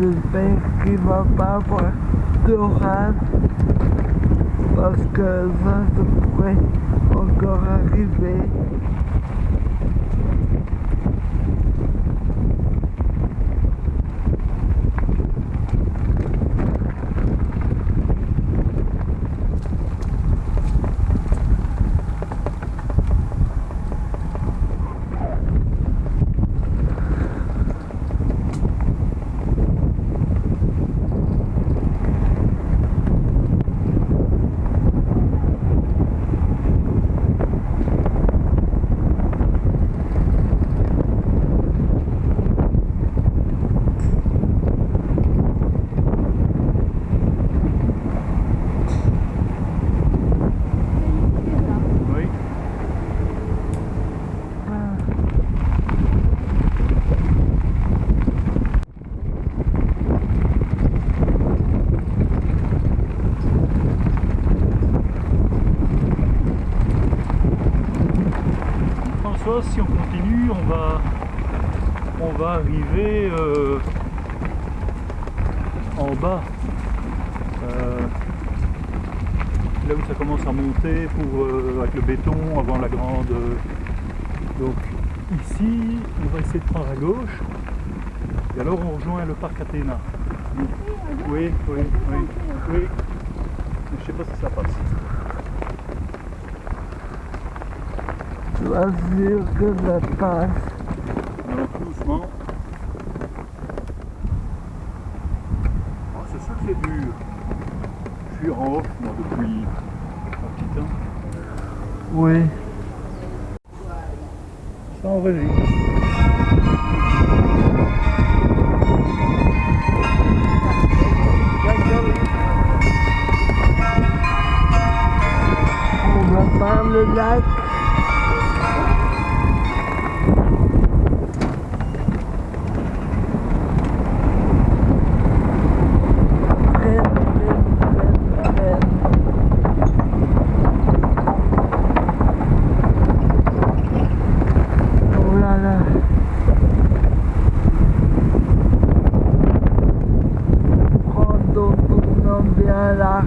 j'espère qu'il va pas avoir d'orage parce que ça, ça pourrait encore arriver. Oui. François, si on continue, on va, on va arriver euh, en bas. Euh, là où ça commence à monter pour, euh, avec le béton avant la grande. donc ici, on va essayer de prendre à gauche. Et alors on rejoint le parc Athéna. Oui, oui, oui, oui. Je sais pas si ça passe. Sûr que ça passe. Alors tout doucement. Ah, c'est sûr que c'est dur. Je suis en off moi depuis un petit temps. Oui. Ça enregistre. On va par 别拉